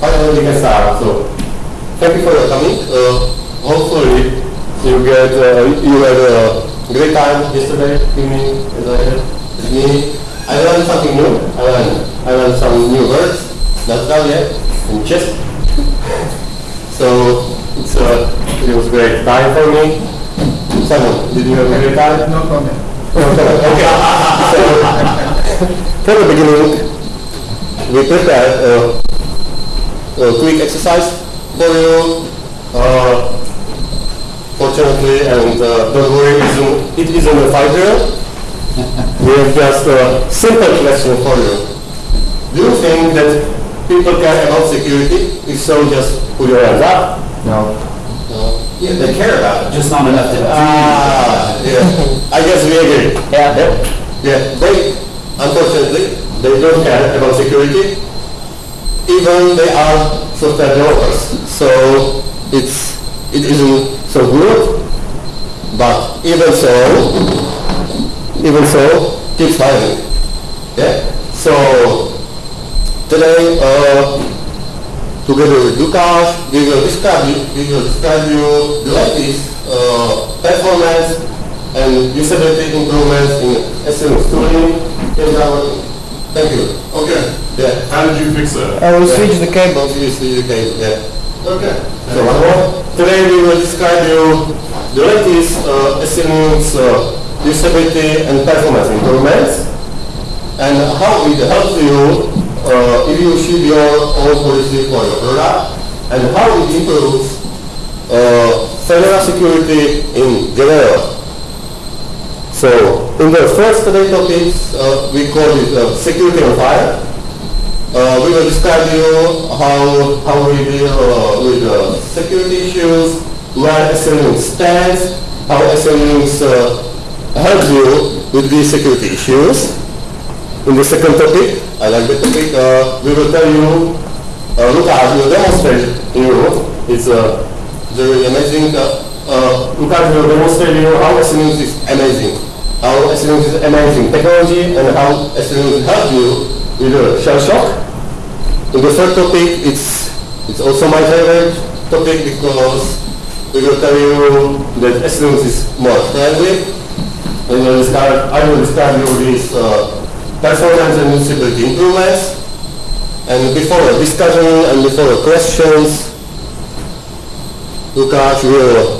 finally we can start. So, thank you for your coming. Uh, hopefully, you get uh, you had a great time yesterday evening as I had with me. I learned something new. I learned I learned some new words. Not done yet. In chess. so it's uh, it was a great time for me. Simon, did you have a great time? No comment. okay. So, from the beginning, we prepared a, a quick exercise for you. Uh, fortunately, and uh, don't worry, it isn't, it isn't a fight drill. we have just a simple question for you. Do you think that people care about security? If so, just put your hands up. No. No. Yeah, they care about it, just not enough to. Ah, yeah. I guess we agree. Yeah. Yeah, they, unfortunately, they don't care about security. Even they are software developers. So it's, it isn't so good. But even so, even so, keep fighting. Yeah? So today, uh, together with Lukáš, we will describe you, we will describe you the latest uh, performance and usability improvements in in our- Thank you. Okay, Yeah. how did you fix that? I will switch the cables. You see the case, yeah. Okay. So one more. Today we will describe you the latest uh, SELinux's uh, usability and performance improvements and how it helps you uh, if you ship your own policy for your product and how it improves uh, Fedora security in general. So in the first topics, uh, we call it uh, security on fire. Uh, we will describe you how, how we deal uh, with uh, security issues, where SELinux stands, how SELinux uh, helps you with these security issues. In the second topic, I like the topic, we will tell you, uh, Lukáš will demonstrate you. It's uh, very amazing. Uh, Lukáš will demonstrate you how SELinux is amazing. How SELinux is amazing technology and how SELinux help you with uh, shell shock. In the third topic, it's, it's also my favorite topic because we will tell you that SELinux is more friendly. And we'll describe, I will describe you these uh, performance and usability improvements. And before a discussion and before a questions, Lukáš will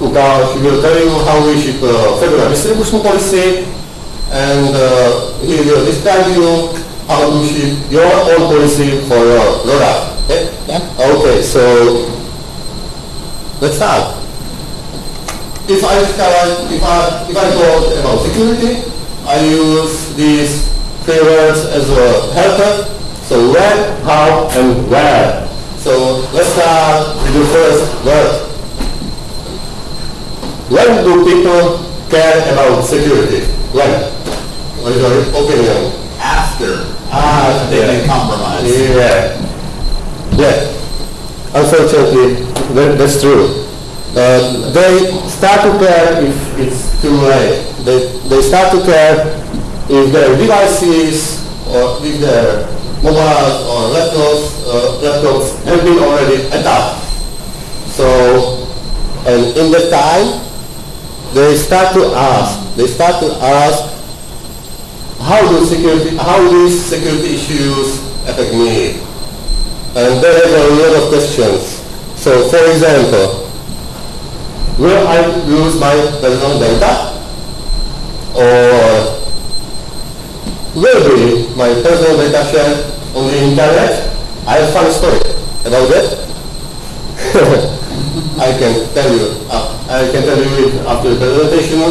Lukáš will tell you how we should uh, Fedora distribution policy and uh, he will describe you how to ship your own policy for your product. Okay? Yeah. Okay, so let's start. If I discover, if I, if I talk about security, I use these three words as a helper. So when, how, and where. So let's start with the first word. When do people care about security? When? What is your opinion? After Ah, they've been compromised. Yeah. Yeah. Unfortunately, that, that's true. Uh, they start to care if it's too late. They, they start to care if their devices or if their mobiles or laptops, uh, laptops have been already attacked. So, and in that time, they start to ask, they start to ask how do security, how these security issues affect me? And there are a lot of questions. So for example, will I lose my personal data? Or will be my personal data shared on the internet? I have fun story about that. I can tell you, uh, I can tell you it after the presentation.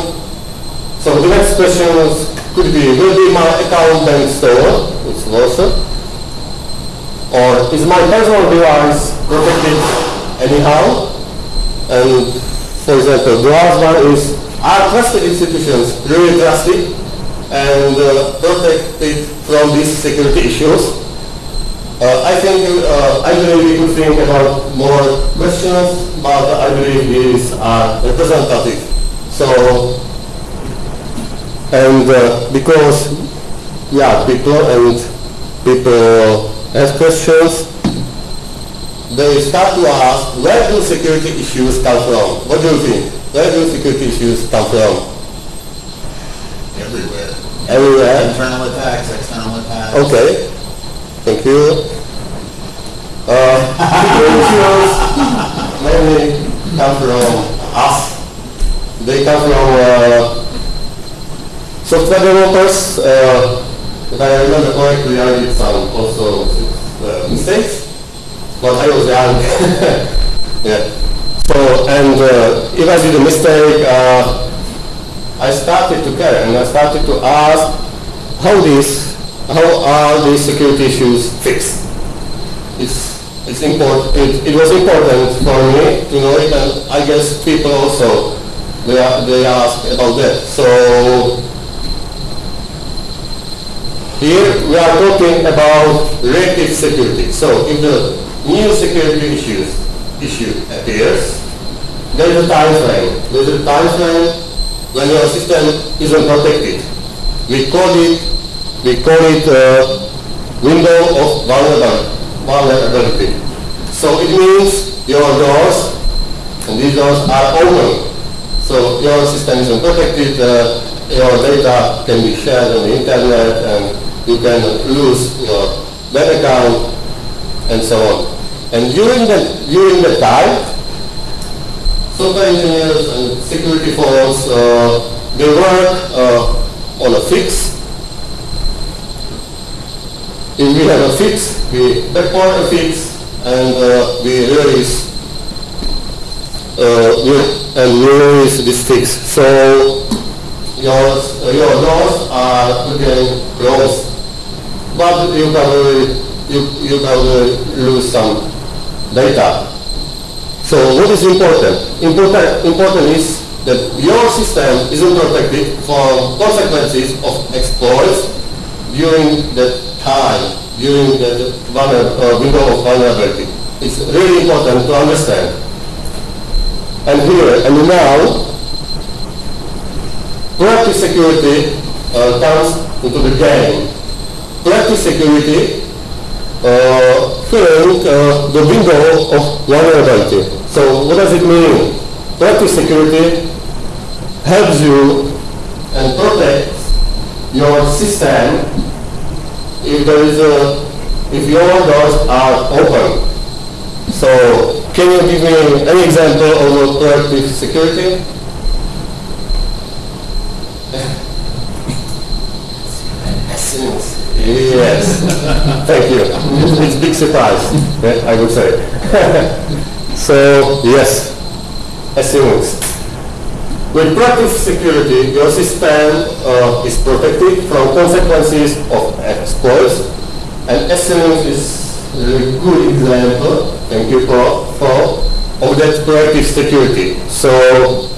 So the next question is, could be, will be my account then stolen? It's. Or is my personal device protected anyhow? And for example, the last one is, are trusted institutions really trusted and uh, protected from these security issues? Uh, I think, uh, I believe we could think about more questions, but I believe these are representative. So, and uh, because, yeah, people and people has questions, they start to ask, where do security issues come from? What do you think? Where do security issues come from? Everywhere. Everywhere? Internal attacks, external attacks. Okay, thank you. Uh, issues mainly come from us. They come from uh, software developers. Uh, if I remember correctly, I did some also uh, mistakes, but I was young. yeah. So, and uh, if I did a mistake, uh, I started to care and I started to ask how this, how are these security issues fixed? It's, it's important, it, it was important for me to know it and I guess people also, they, they ask about that. So here we are talking about reactive security. So if the new security issues, issue appears, there is a time frame. There is a time frame when your system isn't protected. We call it, we call it uh, window of vulnerability. Vulnerability. So it means your doors, and these doors are open. So your system isn't protected, uh, your data can be shared on the internet, and you can lose your bank account, and so on. And during the, during the time, software engineers and security folks, uh, they work uh, on a fix. If we have a fix, we backport a fix, and uh, we release uh, and release this fix. So your your doors are again closed, but you can you you really lose some data. So what is important? Important important is that your system isn't protected from consequences of exploits during that time, during uh, window of vulnerability. It's really important to understand. And here and now, proactive security uh, comes into the game. Proactive security uh, filling uh, the window of vulnerability. So what does it mean? Proactive security helps you and protects your system if there is a, if your doors are open. So can you give me any example of proactive security? Yes, thank you. It's a big surprise, eh, I would say. so, yes, assumes. With proactive security, your system uh, is protected from consequences of exploits, and SELinux is a good example, thank you for, for of that proactive security. So,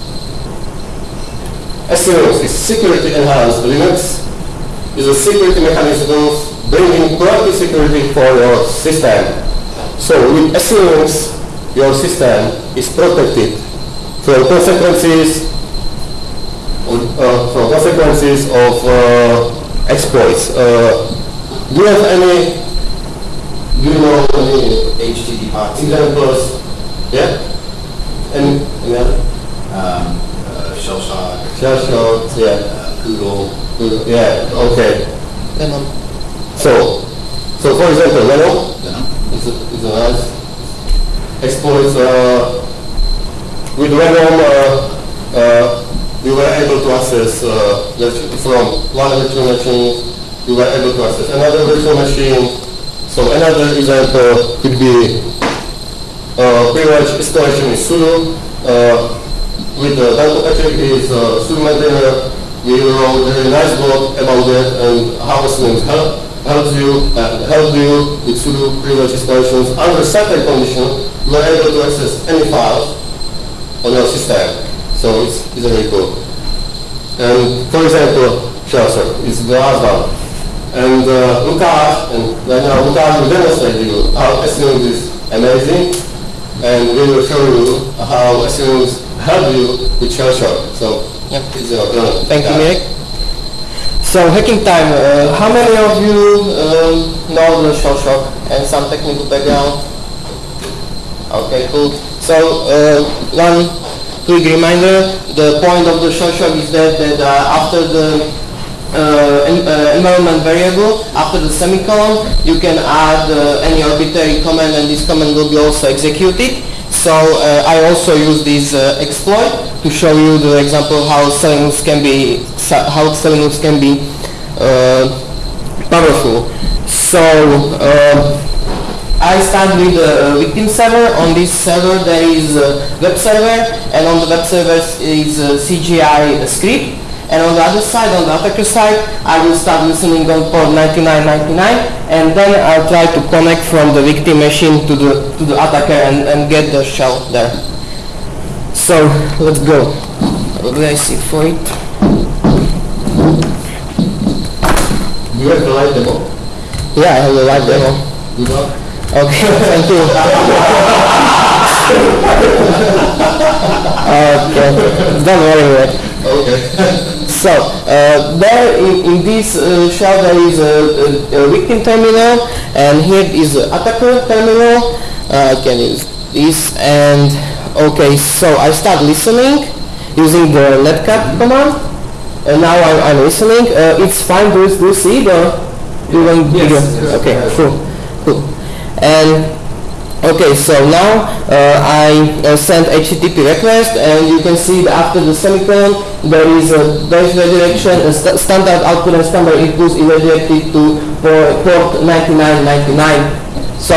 SELinux is security enhanced Linux, is a security mechanism bringing proactive security for your system. So with SELinux, your system is protected from consequences uh, from consequences of uh, exploits. Uh, do you have any, do you know any HTTP box. examples? Yeah? Any, any other? Um, uh, shell shock, Shell shock, yeah. uh, Poodle. Yeah, okay. So, so for example, Venom, You know? It's a, it's a nice exploits. Uh, with Venom, uh, uh, we were able to access uh, from one virtual machine, we were able to access another virtual machine. So another example could be uh, privilege escalation in sudo. Uh, with the Danko Patrick, is uh, sudo maintainer. We wrote a very nice blog about that and how SELinux help, helps you and help you with sudo privilege escalations. Under certain condition, you are able to access any files on your system. So it's, it's very cool. And for example, Shelter is the last one. And uh, Lukáš, and now Lukáš will demonstrate you how SELinux is amazing and we will show you how SELinux help you with Shelter. So Yep. it's your turn. Thank you, Nick. So hacking time. Uh, how many of you um, know the shell shock and some technical background. Okay, cool. So uh, one quick reminder: the point of the shell shock is that that uh, after the uh, uh, environment variable, after the semicolon, you can add uh, any arbitrary command, and this command will be also executed. So uh, I also use this uh, exploit to show you the example how SELinux can be how SELinux can be uh, powerful. So I start with the victim server. On this server there is a web server and on the web server is a CGI script. And on the other side, on the attacker side, I will start listening on port 9999 and then I'll try to connect from the victim machine to the, to the attacker and, and get the shell there. So let's go. What do I see for it? You have the live demo? Yeah, I have a live demo. Good luck. Okay, thank you. okay, don't worry. Mate. Okay. So, uh, there in, in this uh, shell there is a, a, a victim terminal and here is the attacker terminal. Uh, I can use this and okay, so I start listening using the netcat command and now I'm, I'm listening. Uh, it's fine, do you, do you see the, do you want Yes, yes, Okay, cool, cool. And Okay, so now uh, I uh, sent HTTP request and you can see that after the semicolon there is a dash redirection, st- standard output and standard input is redirected to por- port 9999. So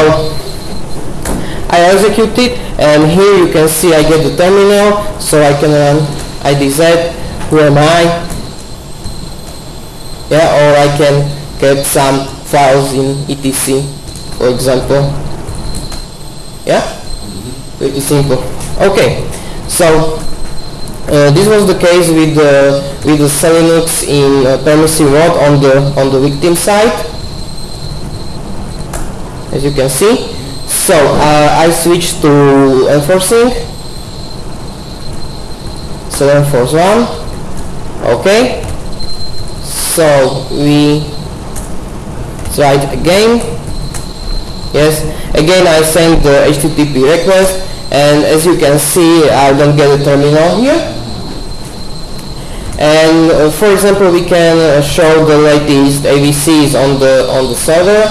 I execute it and here you can see I get the terminal so I can run IDZ, who am I? Yeah, or I can get some files in etc for example. Yeah? Pretty simple. Okay, so uh, this was the case with the with the Selinux in uh, permissive mode on the on the victim side, as you can see. So uh, I switched to enforcing. So enforce one. Okay. So we try again. Yes, again I send the HTTP request and as you can see I don't get a terminal here. And uh, for example we can uh, show the latest AVCs on the on the server.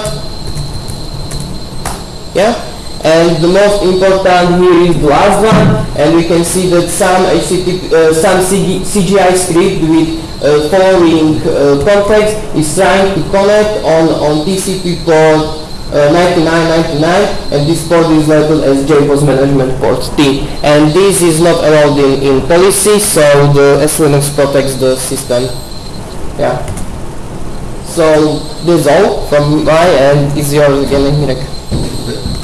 Yeah, and the most important here is the last one and we can see that some HTTP, uh, some CG, CGI script with uh, following uh, context is trying to connect on, on TCP port uh, 9999 and this port is labeled as JBoss management port T. And this is not allowed in, in policy so the SELinux protects the system. Yeah. So this is all from my end. Is yours again Mirek.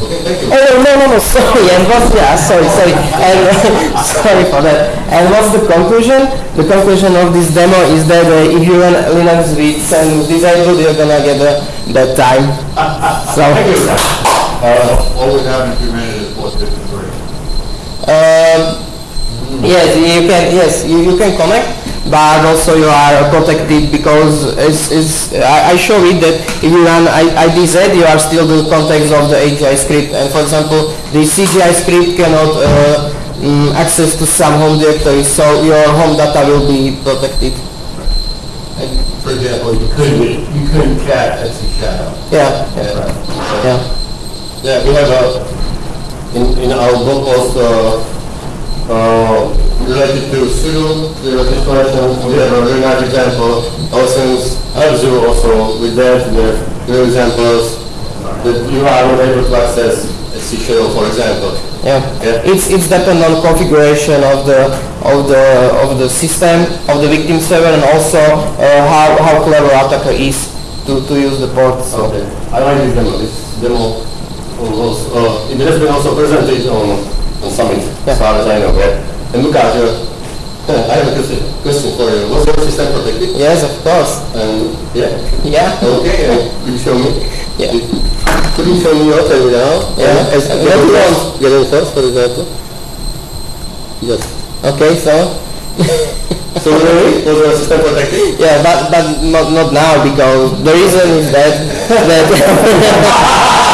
Okay, thank you. Oh no no no sorry. And what's yeah sorry sorry. And sorry for that. And what's the conclusion? The conclusion of this demo is that uh, if you run Linux with Xen disabled you're gonna get uh, that time. So. Uh, all we have if you ran it is port fifty-three. um, yes you can yes you, you can connect but also you are protected because it's, it's, I, I show it that if you run I- IDZ you are still the context of the CGI script and for example the CGI script cannot uh, mm, access to some home directory so your home data will be protected. And for example, you couldn't, you couldn't cat etc shadow. Yeah, Yeah, right. So- yeah. Yeah, we have a, in, in our book also, uh, related to pseudo zero exploration, we have a very nice example. Since F-Zero also with that, we have real examples that you are not able to access a C shadow, for example. Yeah. Yeah. It's it's depend on configuration of the of the of the system of the victim server and also uh, how how clever attacker is to, to use the port. So Okay, I like this demo, this demo was, uh, it has been also presented on, on Summit, Yeah. as far as I know, yeah. And Lukáš, uh, I have a question, for you. Was your system protected? yes, of course. And, yeah, Yeah. okay, could you show me? Yeah. Could you show me your terminal? Yeah. As- Get what in do you first, get for example. Yes. Okay, so So really, was your system protected? yeah, but but not not now because the reason is that that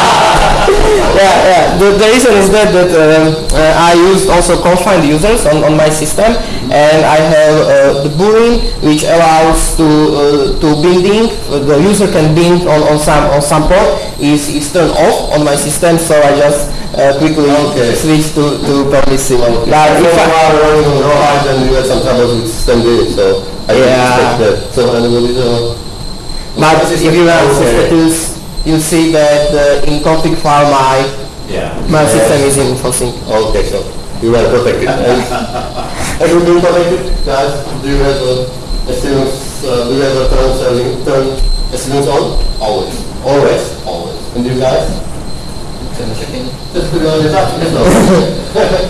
yeah, yeah. The, the reason is that that um, uh, I used also confined users on, on my system, and I have uh, the boolean which allows to uh, to binding. Uh, the user can bind on, on some on some port is is turned off on my system, so I just uh, quickly Okay. switch to to permissive. Like If I, are running on rawhide and you had some trouble with system so I can Yeah. expect that. So and uh, but if you Okay. systems, you see that uh, in config file my Yeah. my Yes. system is in full sync. Okay, so you are protected. And have you been protected, guys? Do you have a assurance, uh, do you have a turn serving, turn assurance on? Always. Always? Always. And you guys? Just put it on your top,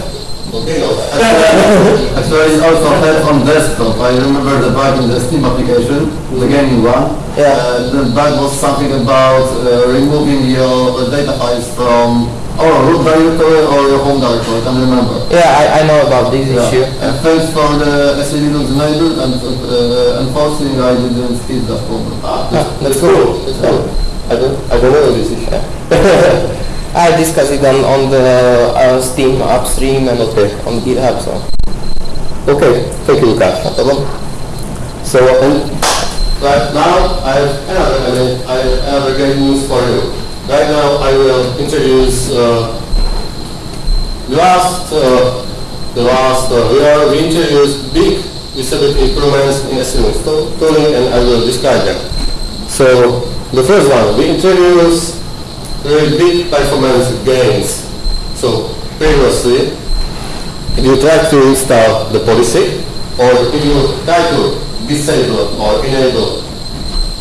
yes, no? Okay, no. Actually, it's also had on desktop. I remember the bug in the Steam application, the gaming one. Yeah. Uh, the bug was something about uh, removing your uh, data files from or root directory or your home directory. I can't remember. Yeah, I, I know about this Yeah. issue. And thanks for the SE Linux enable and uh, enforcing, I didn't see that problem. Ah, Ah, that's cool. That's cool. I don't, I don't know this issue. I discussed it on, on the uh, Steam upstream and Okay. on GitHub, so. Okay, thank you, Lukáš. No problem. So, and right now, I have another, I have great news for you. Right now, I will introduce uh, the last, uh, the last uh, year we introduced big usability improvements in SMU tooling, and I will describe them. So, the first one, we introduced very big performance gains. So, previously, if you try to install the policy, or if you try to disable or enable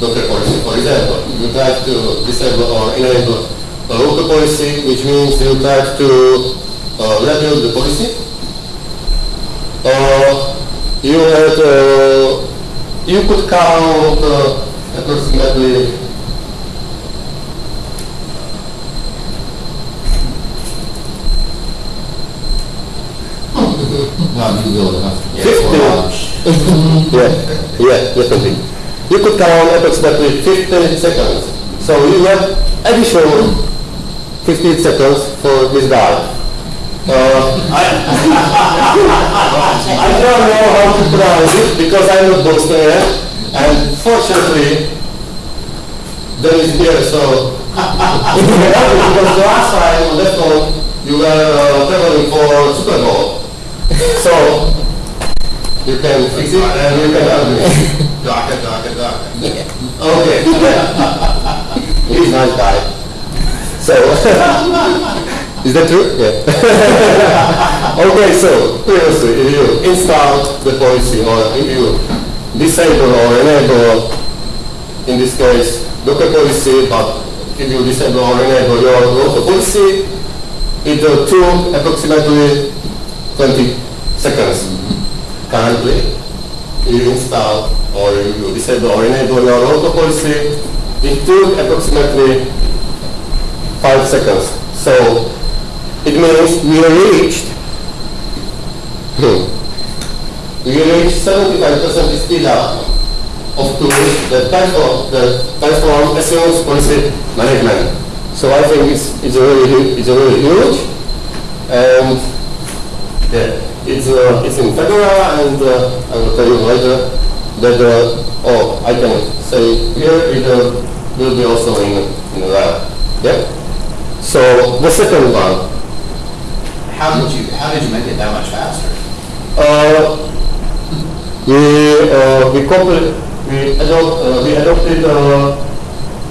Docker policy, for example, you try to disable or enable a local policy, which means you try to uh, the policy, uh, you had, uh, you could count uh, approximately Fifty. Yeah, yeah, definitely. You could count approximately 15 seconds. So you have additional 15 seconds for this guy. Uh, I, I don't know how to pronounce it because I'm not Bostonian and fortunately there is here so because the last time on that phone you were uh, traveling for Super Bowl. So you can fix it and you can. Okay. He's nice guy. So, is that true? Yeah. okay, so previously, if you install the policy or if you disable or enable, in this case, Docker policy, but if you disable or enable your local policy, it will took approximately 20 seconds. Currently, you install or you disable or enable your local policy, it took approximately five seconds. So it means we reached, hmm, we reached 75% speed up of tools that perform, that perform assurance policy management. So I think it's, it's a really, it's a really huge, and yeah, it's, uh, it's in Fedora, and uh, I will tell you later that, uh, oh, I can say here it uh, will be also in, in lab. Yeah? So the second one, How did you, how did you make it that much faster? uh, we, uh, we coupled, we adopt, uh, we adopted, uh,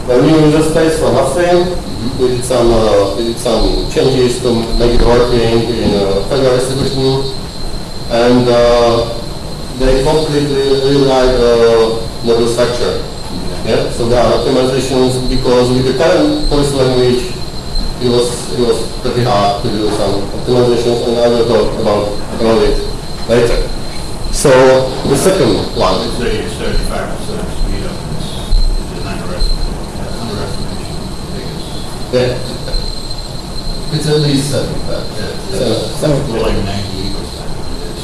a new user space for upstream. We did some, uh, we did some changes to make it working in uh, Fedora distribution. And, uh, they completely rewrite, uh, model structure. Yeah, so there are optimizations because with the current voice language, it was, it was pretty hard to do some optimizations and I will talk about, about it later. So the second one, It's a thirty-five percent speed up, it's, an underestimation, I think it's, yeah, It's at least seventy-five. it's, so, it's like ninety-eight percent. It's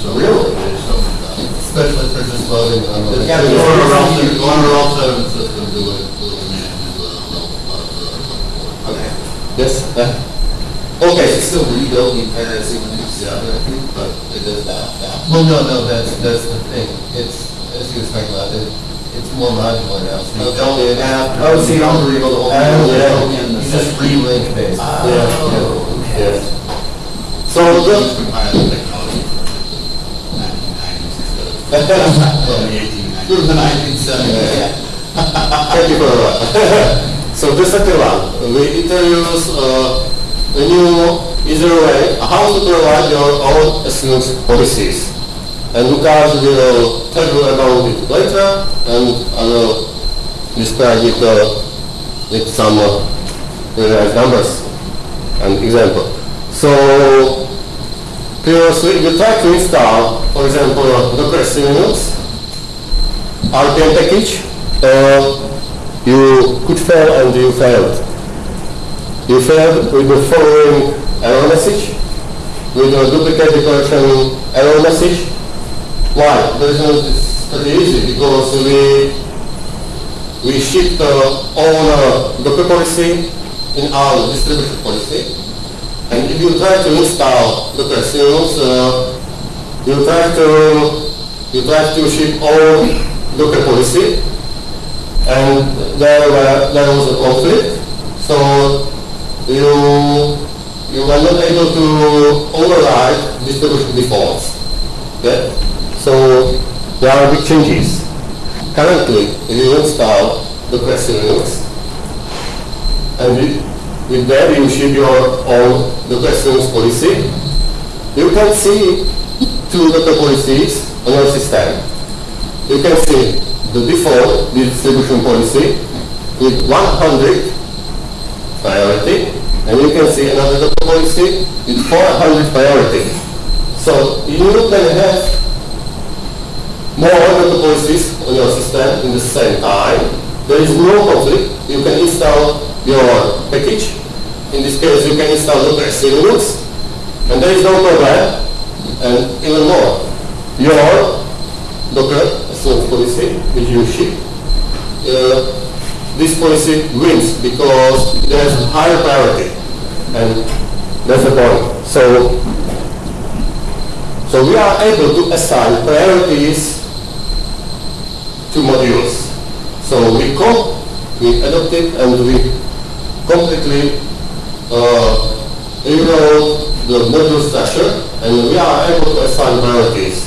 so- Really? It's so. Especially for just loading. It's The gotta be- Order L, Order L seven system do it, the, uh, okay, yes, uh, don't need privacy when it's the other thing, but it does that. Well, no, no, that's, that's the thing. It's, as you explained, about it, it's more modular now, so you don't Okay. have, Oh, see, you don't rebuild the whole uh, thing. yeah. You just re-link based. Ah. Yeah. Yes. So So the, just compile the technology for nineteen nineties Thank you for. So the second one, we introduce uh, a new easier way how to provide your own assurance policies. And Lukáš will tell you about it later and I will describe it uh, with some uh, numbers and example. So previously you try to install, for example, Docker Linux RPM package, uh, you could fail and you failed. You failed with the following error message, with a duplicate declaration error message. Why? Reason is pretty easy, because we, we shipped uh, all uh, Docker policy in our distribution policy. And if you try to install Docker Linux, uh, you try to you try to ship all Docker policy, and there were, there was a conflict. So you you were not able to override distribution defaults. Okay? So there are big changes. Currently, you install Docker Linux, and with, that you ship your own Docker Linux policy, you can see two Docker policies on your system. You can see the default distribution policy with 100 priority, and you can see another policy with 400 priority. So you can have more Docker policies on your system in the same time. There is no conflict. You can install your package. In this case, you can install Docker Linux, and there is no problem. And even more, your Docker Linux policy, which you ship, uh, this policy wins because there's higher priority, and that's the point. So, so we are able to assign priorities to modules. So we com- we adopted and we completely uh, rewrote the module structure, and we are able to assign priorities.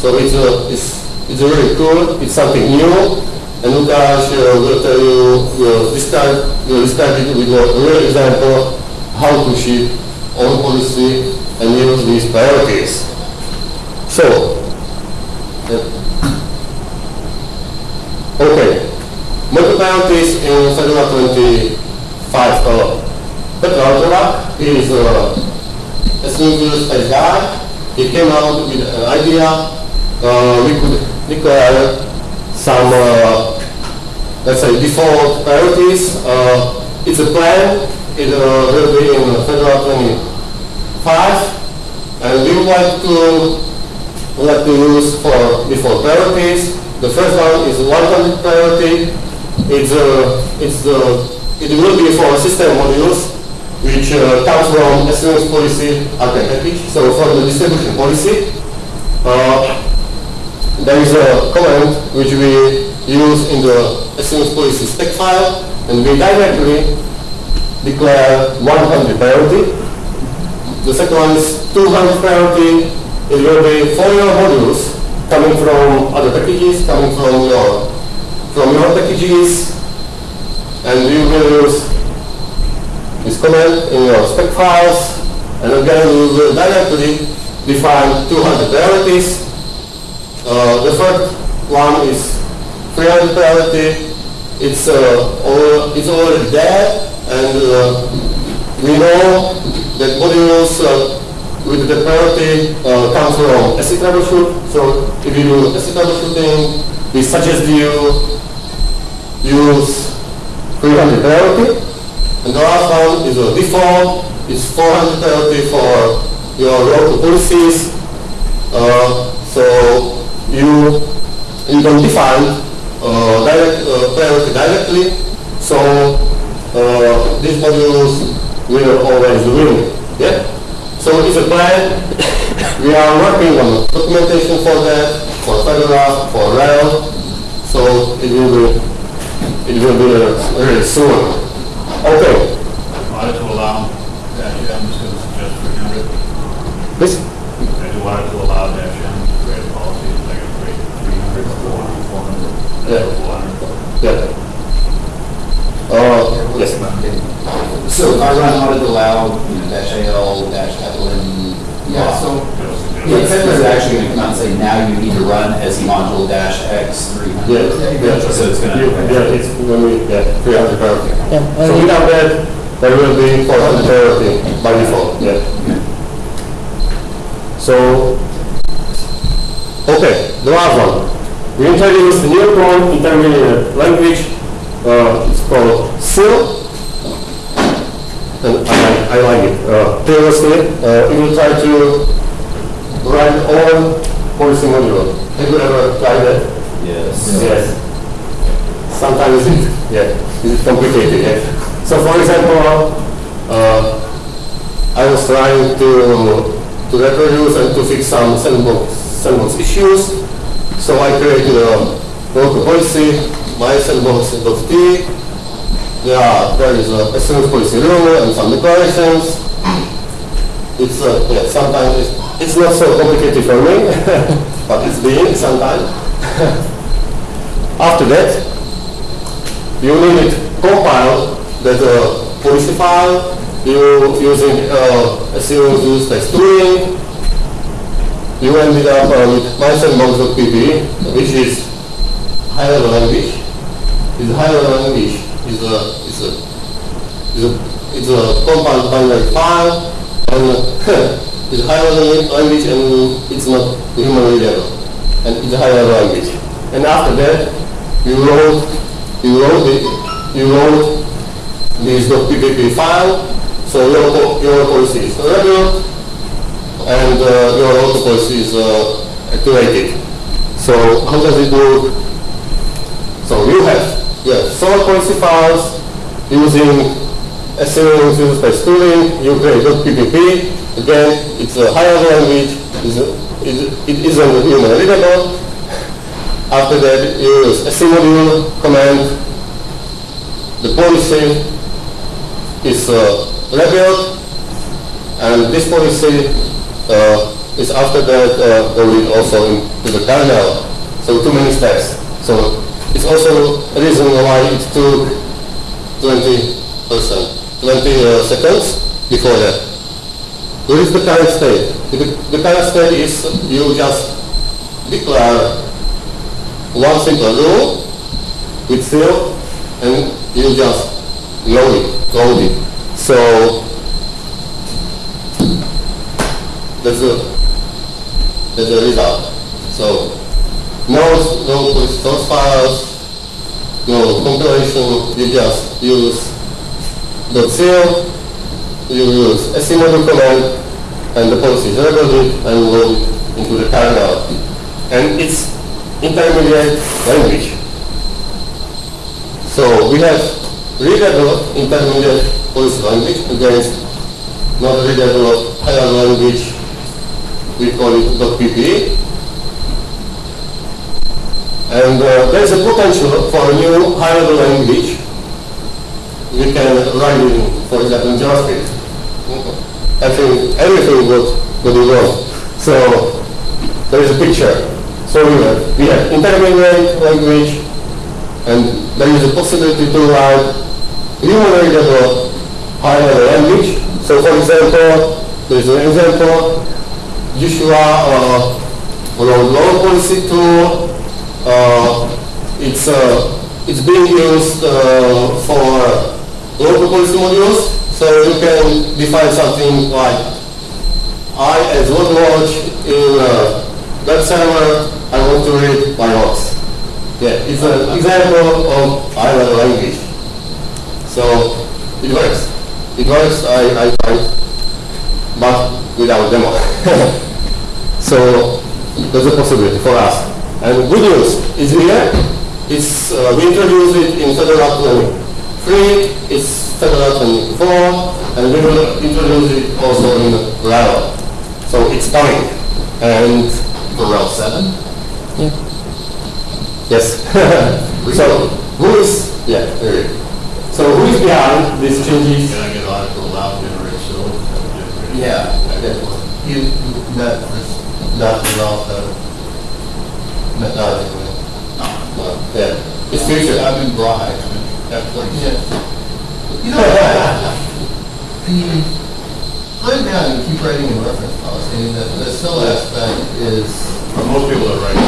So it's a, it's, it's really cool, it's something new, and Lukáš uh, will tell you, will describe, will describe it with a real example, how to ship own policy and use these priorities. So, uh, okay, module priorities in Fedora 25. Uh, Petr Altovak, is uh, a single space. He came out with an idea. Uh, we could declare some, uh, let's say, default priorities. Uh, it's a plan. It uh, will be in Fedora 25. And we would like to like to use for default priorities. The first one is 100 priority. It's, uh, it's, uh, it will be for system modules which uh, comes from SELinux policy RPM package. So for the distribution policy, uh, there is a command which we use in the SELinux policy spec file, and we directly declare 100 priority. The second one is 200 priority. It will be for your modules coming from other packages, coming from your from your packages, and we will use command in your spec files, and again we will directly define 200 priorities. Uh, the first one is 300 priority. It's uh, all, it's already there, and uh, we know that modules uh, with the priority uh, come from ASIC troubleshoot. So if you do ASIC troubleshooting, we suggest you use 300 priority. The last one is a default. It's 400 priority for your local policies. Uh, so you you can define uh, direct, uh, directly. So uh, these modules will always win. Yeah. So it's a plan. We are working on documentation for that, for Fedora, for RHEL. So it will be, it will be uh, really soon. Okay, Wanted to allow dash M, just gonna suggest three hundred. this, I do wanted to allow dash M to create a policy, like a grade three hundred, four hundred, four hundred, Yeah. four hundred. yeah. Uh, yes, So if I run audit aloud, you know, dash AL, dash Evelyn, Yeah, so, the inspector is actually gonna come out and say, now you need to run as module dash X three yeah, yeah. So it's gonna. Yeah, it's when we, yeah, 300 priority. Yeah, So and- without that, there will be 400 priority by default, yeah. So, okay, the last one. We introduced a new code intermediate language, uh, it's called CIL. And I, I like it. Uh, previously, uh, we will try to write all policy module. Have you ever tried that? Yes. Yes. Sometimes it, yeah, it's complicated, yeah. So for example, uh, I was trying to, to reproduce and to fix some sandbox, sandbox issues. So I created a local policy, my sandbox.t. There are, there is a SMS policy rule and some declarations. It's, uh, yeah, sometimes it's, it's not so complicated for me, but it's being sometimes. After that, you need to compile that uh, policy file you using uh, SEO use text tooling. You ended up uh, with mysandbox.pb, which is high level language. It's high level language is a is a is a it's a compiled binary file and it's high level language and it's not human level. and it's a high level language. And after that, you wrote you wrote it you wrote this .ppp file, so your your policy is regular and uh, your auto policy is uh, activated. So how does it work? So you have yeah, solid policy files using SEO user space tooling, you create .ppp, again, it's a higher language, it's a, it, isn't human readable. After that, you use a single command, the policy is uh, and this policy uh, is after that uh, going also into the kernel. So too many steps. So it's also a reason why it took 20 percent, 20 uh, seconds before that. What is the current state? The, the current state is you just declare one simple rule with field and you just load it, load it. So that's the that's the result. So no no source files, no compilation, you just use the seal, you use a module command and the policy is recorded and load into the kernel. And it's intermediate language. So we have readable intermediate policy language against not readable higher language, we call it .pp. And uh, there is a potential for a new higher language. We can write in, for example, in JavaScript. I think everything would, would be wrong. So there is a picture. So we have, intermediate language, and there is a possibility to write human readable high level language. So for example, there is an example, Joshua uh, load policy tool. Uh, it's, uh, it's being used uh, for local policy modules. So you can define something like I as web watch in uh, web server, I want to read my logs. Yeah, it's an example of level language. So it works. It works, I, I find, but without demo. so there's a possibility for us. And good news is here. It's, uh, we introduced it in Fedora 23, it's Fedora 24, and we will introduce it also in RHEL. So it's coming. And For RHEL seven? yes. so who is yeah? there. So who is behind these changes? Can I get audit2allow generate CIL? Yeah, you, that, that developed a methodology. Uh, yeah, it's future. I've been bribed, I mean, that place. You know, the, I'm down, you keep writing in reference policy, and the, the CIL aspect is, For most people that write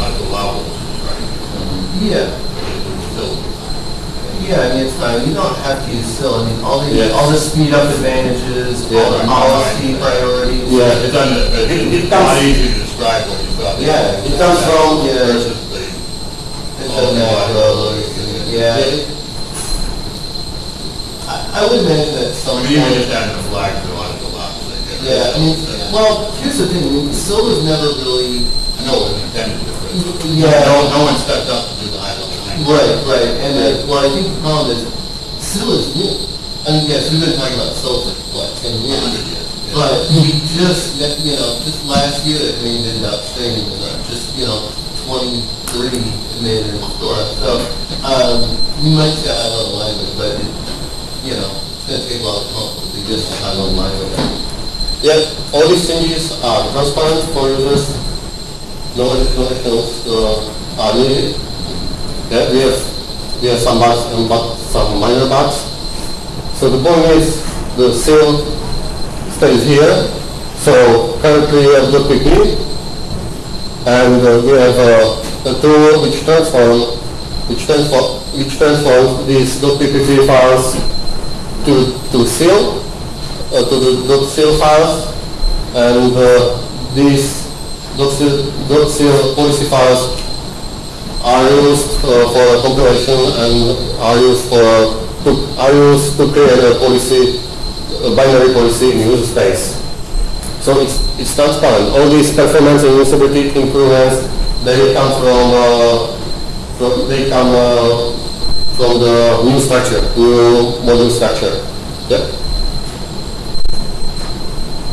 article allowables, right? yeah, It's yeah, I mean, it's fine, you don't have to use CIL, I mean, all the, Yeah. all the speed up advantages, all the policy priorities. Yeah. it's under, It- it it's not easy to describe what you've got. Yeah, It comes from Yeah. Versus the. It's macro, yeah. I, I would imagine that I some. mean, even just having a flag for article allowables. they get- Yeah, I mean, well, here's the thing, I mean, was never really, I know it was intended to, but yeah. no, no one stepped up to do the high level language. Right, right, and then, well, I think the problem is, CIL is new. I mean, yes, we've been talking about CIL for, what, ten A years? But we just, you know, just last year, it made it outstanding, uh, just, you know, twenty-three made it in store. So, um, we might say high level language, but, it, you know, it's gonna take a to come up with the just high level language. Yeah, all these changes are transparent for users. No actions uh, are needed. Yeah, we have we have some bugs and but some minor bugs. So the point is the CIL stays here. So currently we have the PP and uh, we have uh, a tool which transform which transform which transforms these .ppp files to to CIL uh, to the .cil files, and uh, these dot .cil policy files are used uh, for compilation and are used for to, are used to create a policy, a binary policy in user space. So it's it's transparent. All these performance and usability improvements they come from uh, from they come uh, from the new structure, new module structure. Yep.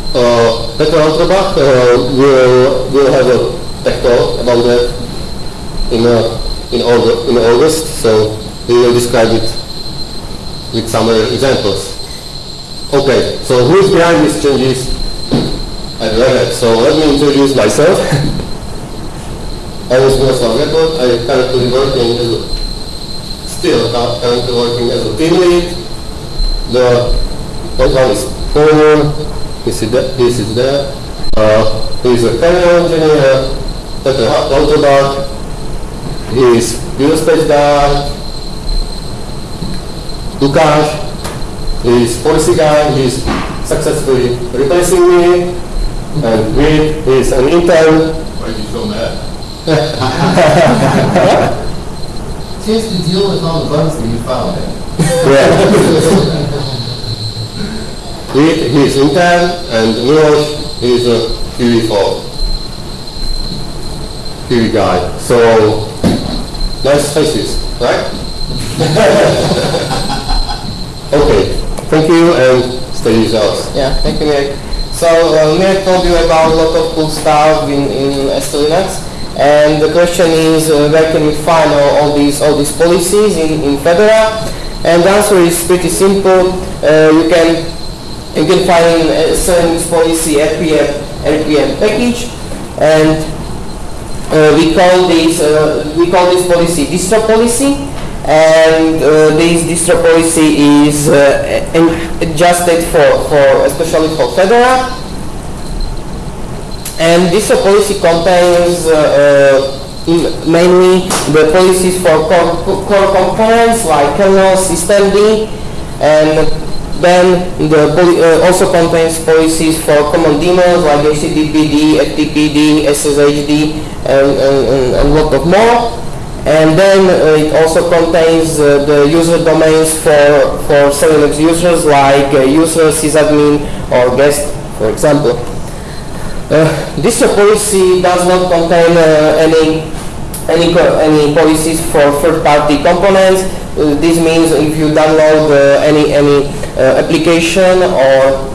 Uh, Petr Lautrbach uh, will, will have a tech talk about that in, uh, in, August, in August, so he will describe it with some examples. Okay, so who is behind these changes at Red Hat? So let me introduce myself. I was Miroslav Grepl. I currently working as still cu- currently working as a team lead. The one is Paul, this is there, this is there. Uh, he's a kernel engineer, Petr Lautrbach. He is userspace guy. Lukáš, he's policy guy, he's successfully replacing me. And Reed, he's an intern. Why are you so mad? Chance to deal with all the bugs that you found. Yeah. He, he's intern and Milos is a QE4. QE guy. So, nice faces, right? okay, thank you and stay yourselves. Yeah, thank you, Mirek. So, uh, Mirek told you about a lot of cool stuff in, in ST and the question is uh, where can we find all, all these all these policies in, in Fedora? And the answer is pretty simple. Uh, you can you can find a service policy RPM RPM package, and uh, we call this uh, we call this policy distro policy, and uh, this distro policy is uh, adjusted for for especially for Fedora. And this uh, policy contains uh, uh, mainly the policies for core, components like kernel, systemd, and then the uh, also contains policies for common daemons like HTTPD, FTPD, SSHD, and, and, and a lot of more. And then uh, it also contains uh, the user domains for, for Linux users like user, sysadmin, or guest, for example. Uh, this policy does not contain uh, any any any policies for third-party components. Uh, this means if you download uh, any any uh, application or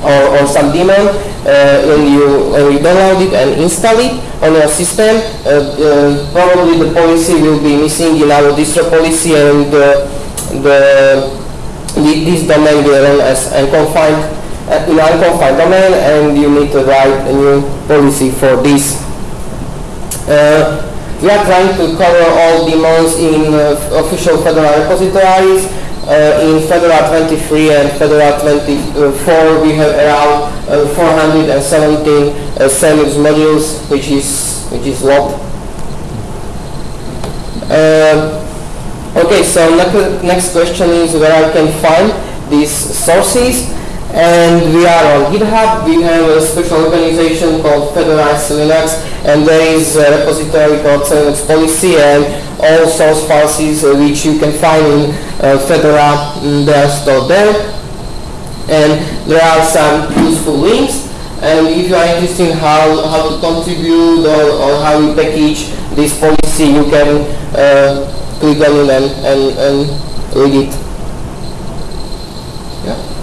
or, or some daemon uh, when you when you download it and install it on your system. Uh, probably the policy will be missing in our distro policy and the thi- this domain will run as unconfined uh, in unconfined domain and you need to write a new policy for this. Uh, we are trying to cover all demons in uh, official Fedora repositories. Uh, in Fedora 23 and Fedora 24 we have around uh, 417 uh, SELinux modules which is which is lot. Uh, okay, so next question is where I can find these sources and we are on GitHub. We have a special organization called Fedora Linux and there is a repository called Linux Policy and all source files uh, which you can find in uh, Fedora, mm, they are stored there. And there are some useful links and if you are interested in how, how to contribute or, or how you package this policy, you can uh, click on it and, and, and read it. Yeah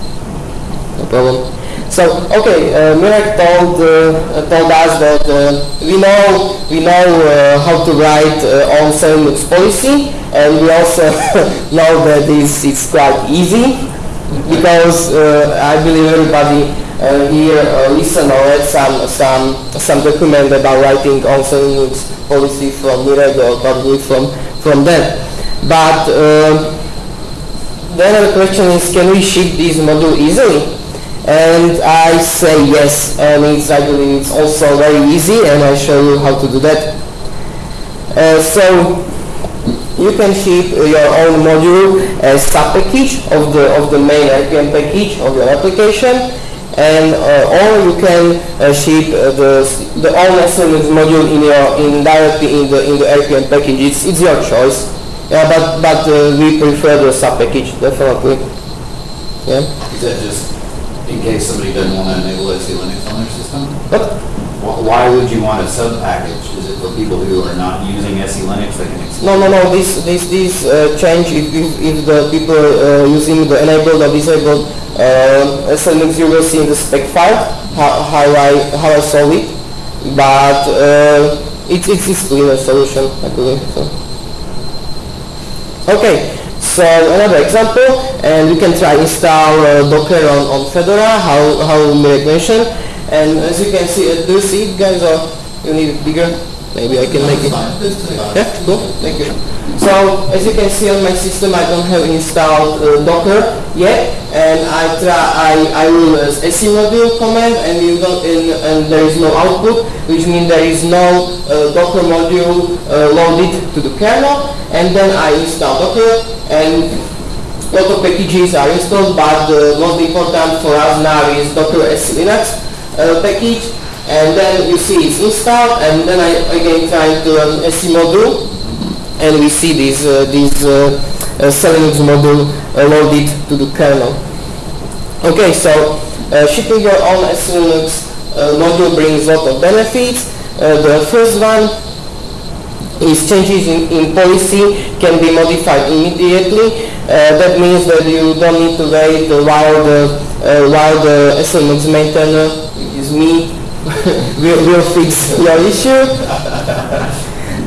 no problem. So, okay, uh, Mirek told, uh, told us that uh, we know, we know uh, how to write uh, on Linux policy, and we also know that this is quite easy, because uh, I believe everybody uh, here listen or read some, some, some document about writing on Linux policy from Mirek or probably from, from them. But the other question is, can we ship this module easily? And I say yes, and it's, I believe it's also very easy, and I'll show you how to do that. Uh, so you can ship your own module as sub-package of the of the main RPM package of your application, and uh, or you can uh, ship uh, the the own SMS module in your in directly in the in the RPM package. It's it's your choice. Yeah, but but uh, we prefer the sub-package definitely. Yeah. Is that just in case somebody doesn't want to enable SELinux on their system? Why would you want a sub-package? Is it for people who are not using SELinux that can? No, no, no. This this this uh, change if, if, if the people uh, using the enabled or disabled uh, SLX you will see in the spec file how, how I how I solve it, but uh, it's it's it's cleaner solution I believe. So. Okay, so another example, and you can try install uh, Docker on, on Fedora, how how Mirek mentioned, and as you can see, uh, do you see it guys, or you need it bigger? Maybe I can make it. Yeah, cool. Thank you. So as you can see on my system, I don't have installed uh, Docker yet, and I try. I I will uh, module command, and you don't, and, and there is no output, which means there is no uh, Docker module uh, loaded to the kernel, and then I install Docker, and lot of packages are installed, but the most important for us now is Docker SELinux uh, package, and then you see it's installed, and then I again try to run semodule, and we see this uh, this uh, uh, module uh, loaded to the kernel. Okay, so uh, shipping your own SELinux uh, module brings a lot of benefits. Uh, the first one is changes in, in policy can be modified immediately. Uh, that means that you don't need to wait while the uh, while the SELinux maintainer is me will, will fix your issue.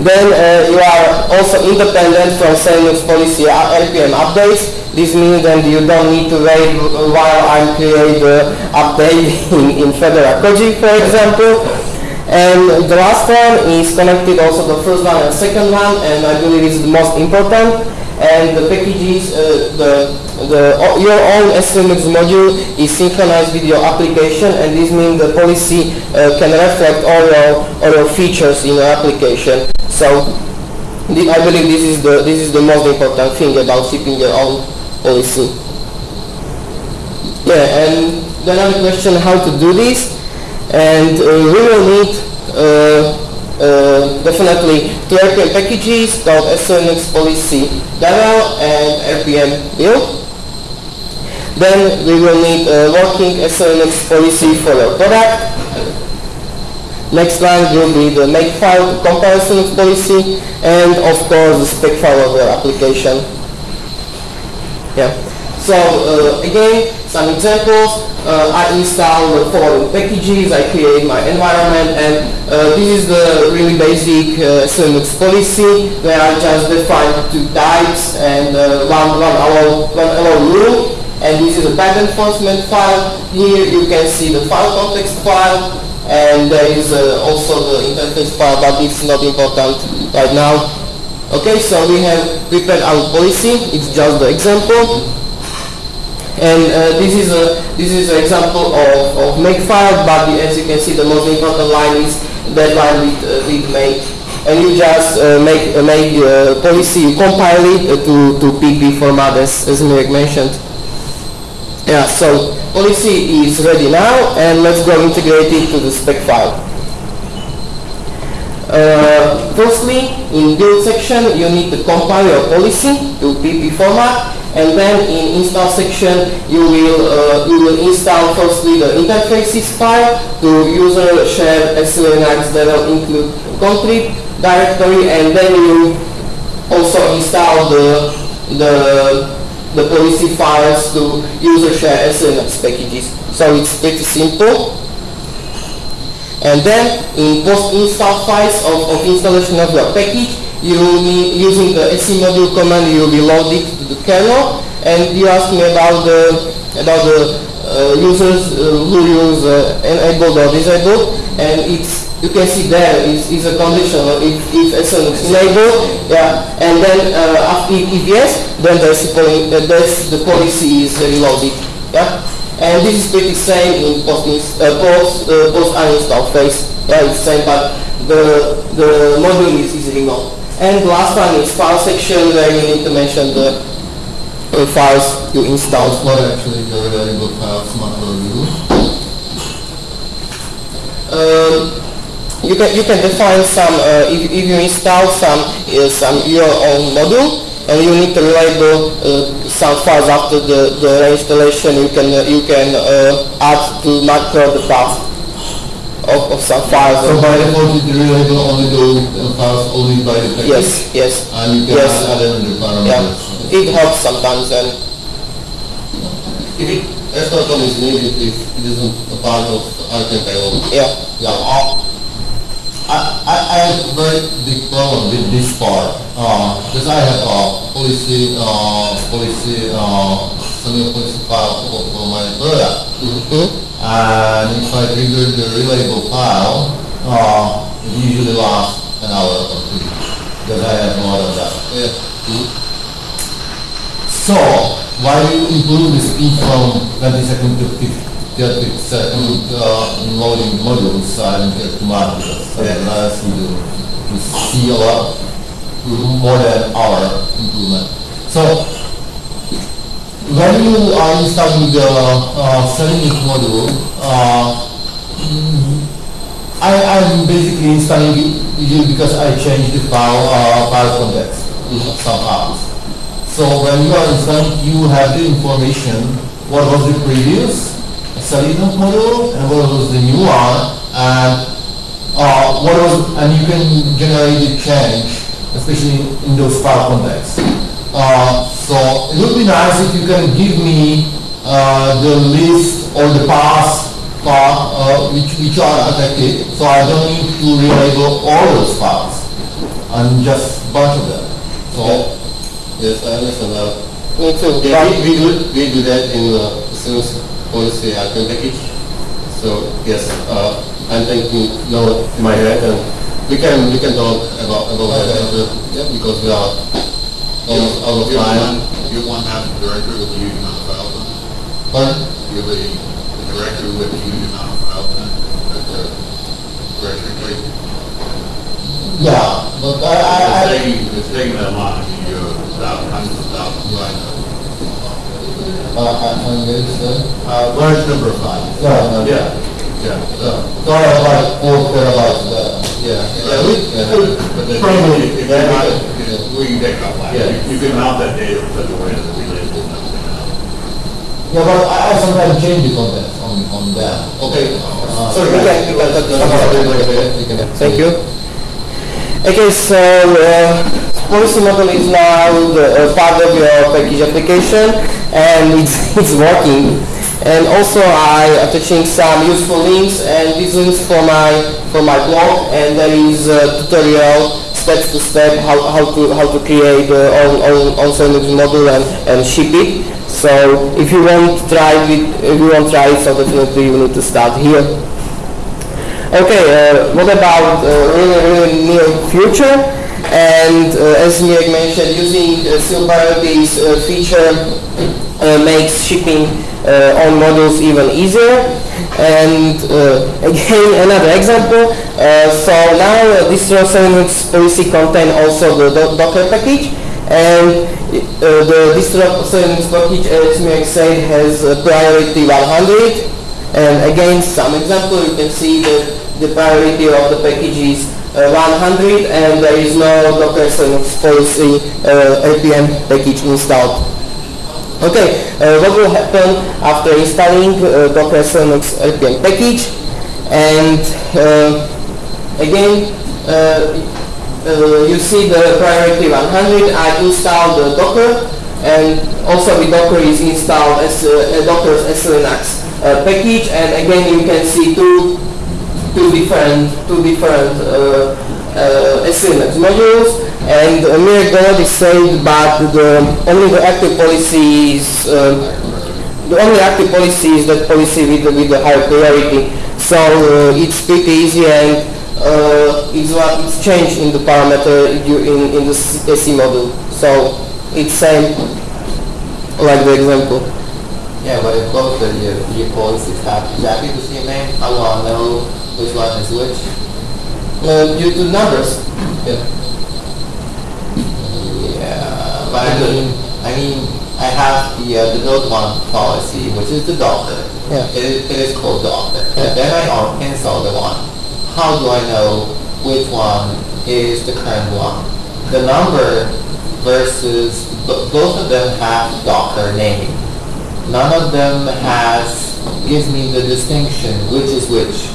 then uh, you are also independent from SELinux policy uh, RPM updates. This means that you don't need to wait while I create the update in, in Fedora Koji, for example. And the last one is connected also the first one and second one, and I believe is the most important. And the packages, uh, the, the your own SELinux module is synchronized with your application, and this means the policy uh, can reflect all your all your features in your application. So I believe this is the this is the most important thing about shipping your own policy. Yeah, and the another question how to do this, and uh, we will need uh, uh, definitely two RPM packages SELinux policy devel and RPM build. Then we will need a working SELinux policy for your product. Next line will be the makefile comparison policy and of course the spec file of your application. Yeah. So uh, again, some examples. Uh, I install the following packages, I create my environment, and uh, this is the really basic uh, Linux policy where I just define two types and uh, one, one, allow, one allow rule. And this is a bad enforcement file. Here you can see the file context file, and there is uh, also the interface file, but it's not important right now. Okay, so we have prepared our policy. It's just the example. And uh, this is a this is an example of, of makefile, but as you can see, the most important line is that line with, uh, with make. And you just uh, make uh, make uh, policy, you compile it uh, to to PP format as as Mirek mentioned. Yeah, so policy is ready now, and let's go integrate it to the spec file. Firstly, in build section, you need to compile your policy to PP format, and then in install section, you will uh, you will install firstly the interfaces file to user share SELinux that will include contrib directory, and then you also install the the the policy files to user share SELinux packages. So it's pretty simple. And then in post-install files of, of installation of your package, you need, using the semodule command, you will load it to the kernel. And you asked me about the about the uh, users uh, who use uh, enabled or disabled, and it's you can see there is, is a condition if if SN is enabled, yeah, and then uh, if, if yes, then there's the, uh, there's the policy is reloaded, yeah. And this is pretty same in post uh, post uh, post uninstall phase. Yeah, it's same, but the the module is, is remote. And last one is file section where you need to mention the uh, files you installed. What actually the reliable files macro do? Um, you can you can define some uh, if, if you install some uh, some your own module and you need to label uh, some files after the the installation you can uh, you can uh, add to macro the path of, of some files. So by default, it reliable only those uh, files only by the package? yes, yes, And you can Yes. add other yeah. parameters? It helps sometimes and If it, SQL is needed, if it isn't a part of Archipel, yeah. Yeah, uh, I, I, I have a very big problem with this part, uh, because I have a policy, uh, policy, uh, policy file for, for my product. Mhm. And if I trigger the reliable file, uh, it usually lasts an hour or two, because I have more than that. Yeah. So, why do you improve the speed from 20 seconds to 50 30 second uh, in loading modules? I don't get much because allows you to, to see a lot more than hour improvement. So, when you are installing the uh, SELinux module, uh, I, I'm basically installing it because I changed the file, uh, context somehow. So when you are installing, you have the information, what was the previous SELinux module and what was the new one, and uh, what was, and you can generate the change, especially in those file contexts. Uh, so it would be nice if you can give me uh, the list or the paths uh, uh, which, which are affected, so I don't need to relabel all those files, and just bunch of them. So Yes, I understand too. Yeah, we, we do, we do that in uh, Siemens policy item package. So, yes, uh, I'm thinking now in my head and we can, we can talk about, about that after, yeah, because we are out of You time. one, you have one director with a huge amount of files on it. Pardon? You have a, a directory with a huge amount of files on it, the directory place. yeah, but I, I, It's taking, it's taking that long, you thousands, hundreds of thousands of lines. uh, very sorry. Uh, large number of files. Yeah, Yeah, yeah. So, so like four terabytes there. Yeah, yeah, we, But then, Probably, if you yeah. mount it, you know, we can take it offline. Yeah. You- You can mount that data in such a way that it relates to nothing else. Yeah, but I, I sometimes change the content on, on that. okay. Uh, Sorry, We guys. can- we can talk about wait, wait, wait. Thank you. Okay, so uh, policy model is now the, uh, part of your package application and it's, it's working. And also I attaching some useful links and these links for my for my blog and there is a tutorial step to step how, how to how to create uh, own own Linux model and, and ship it. So if you want to try it if you want to try it so definitely you need to start here. Okay, uh, what about uh, really, really near future? And uh, as Mirek mentioned, using uh, CIL uh, feature uh, makes shipping on modules even easier. And uh, again, another example. Uh, so now uh, distro Linux policy contain also the do Docker package. And uh, the distro package, as Mirek said, has priority 100. And again, some example, you can see that the priority of the package is uh, 100 and there is no Docker Linux policy uh, RPM package installed. Okay, uh, what will happen after installing uh, Docker Linux RPM package? And uh, again, uh, uh, you see the priority 100. I install the Docker, and also the Docker is installed as uh, Docker's SELinux uh, package. And again, you can see two two different two different SELinux modules and uh, mere God is saved but the only the active policy is uh, the only active policy is that policy with the, with the higher priority. So uh, it's pretty easy and uh, it's, what it's changed in the parameter in, in the semodule. So it's same like the example. Yeah, but if both of your, your policies. Have exactly the same name, how will I know which one is which? uh, due to numbers. Yeah. Yeah, but I mean, I mean, I have the, uh, the build one policy, which is the Docker. Yeah. It is, it is called Docker. Yeah. Then I on- install the one. How do I know which one is the current one? The number versus, bo- both of them have Docker name. None of them has, gives me the distinction, which is which.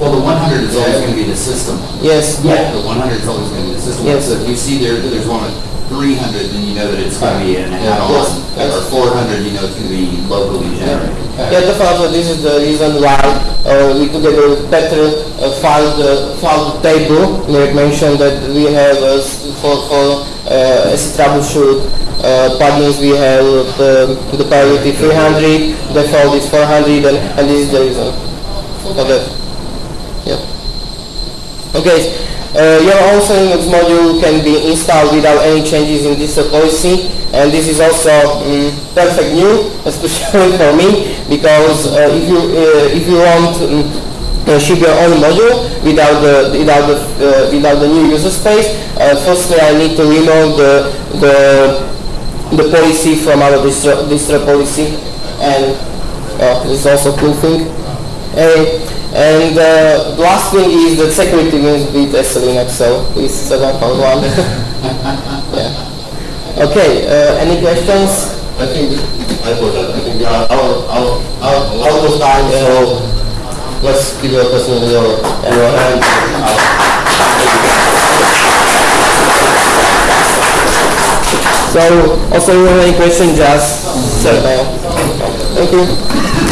Well, the one hundred is always gonna be the system. yes Yeah, the one hundred is always gonna be the system. Yes. So if you see there, there's one with three hundred, then you know that it's gonna be an add-on. Or four hundred, you know it's gonna be locally generated. Yeah, definitely. This is the reason why uh, we together with Petr uh, filed the filed the table. Mirek mentioned that we have uh, for for uh, setroubleshoot uh, plugins we have the the priority 300, default is 400, and, and this is the reason for that. Yeah. Okay. Uh, your own Linux module can be installed without any changes in distro policy, and this is also um, perfect new, especially for me, because uh, if you uh, if you want um, uh, ship your own module without the without the uh, without the new user space, uh, firstly I need to remove the the the policy from our distro, distro policy, and this is also cool thing. Uh, and uh, the last thing is that security means with SELinux, so please set up on one. yeah. Okay, uh, any questions? I think, I that, I think we are out, out, out, time, so let's give your question your, your hand. So, also if you have any questions, just send mail. Thank you.